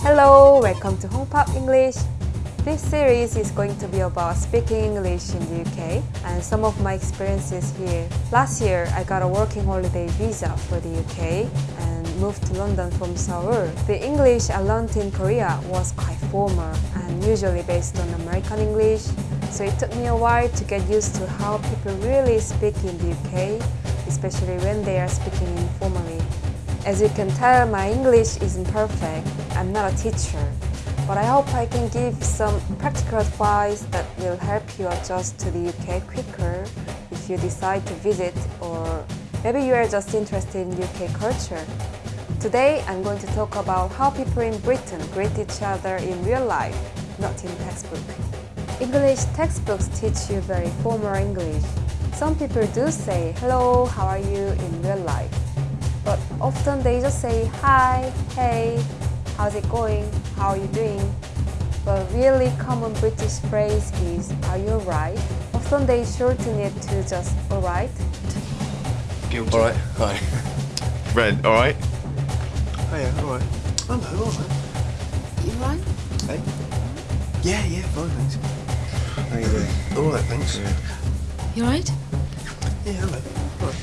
Hello, welcome to Pop English. This series is going to be about speaking English in the UK and some of my experiences here. Last year, I got a working holiday visa for the UK and moved to London from Seoul. The English I learned in Korea was quite formal and usually based on American English, so it took me a while to get used to how people really speak in the UK, especially when they are speaking informally. As you can tell, my English isn't perfect. I'm not a teacher. But I hope I can give some practical advice that will help you adjust to the UK quicker if you decide to visit or maybe you are just interested in UK culture. Today I'm going to talk about how people in Britain greet each other in real life, not in textbook. English textbooks teach you very formal English. Some people do say hello, how are you in real life but often they just say hi, hey, how's it going, how are you doing? But really common British phrase is are you alright? Often they shorten it to just alright. All right, hi. Red, all right? Oh yeah, all right. I'm all right. You right? Hey? Yeah, yeah, fine, thanks. How you doing? All right, thanks. Yeah, You right? hello. All right.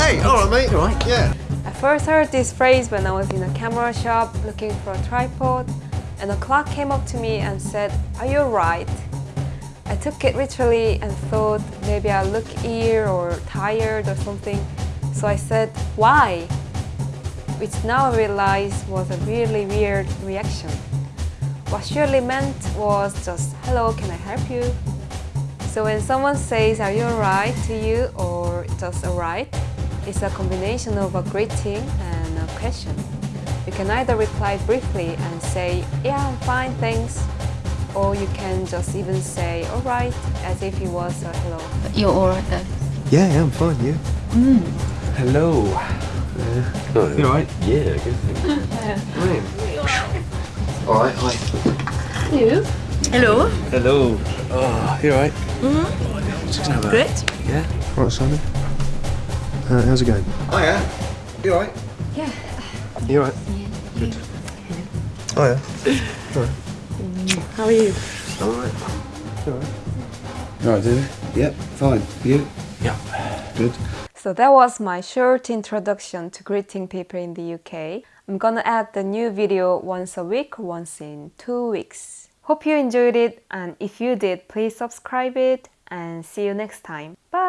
Hey, all right, mate. All right. Yeah. I first heard this phrase when I was in a camera shop looking for a tripod and a clerk came up to me and said, are you alright? I took it literally and thought maybe I look ill or tired or something. So I said, why? Which now I realize was a really weird reaction. What she really meant was just, hello, can I help you? So when someone says, are you alright to you or just alright, it's a combination of a greeting and a question. You can either reply briefly and say, yeah, I'm fine, thanks. Or you can just even say, alright, as if it was a hello. You're alright though. Yeah, yeah, I'm fine. Yeah. Mm. Hello. Oh, you all right? Yeah, good thing. All right. Hi. You? Hello. Hello. Oh, you all right? Mm-hmm. Just gonna have a- Great. Yeah. All right, Simon. Uh, how's it going? Oh yeah. You all right? Yeah. You all right? Good. Oh yeah. How are you? All right. You all right? All right, David? Yep. Fine. You? Yeah. Good. So that was my short introduction to greeting people in the UK. I'm gonna add the new video once a week, once in two weeks. Hope you enjoyed it and if you did, please subscribe it and see you next time. Bye!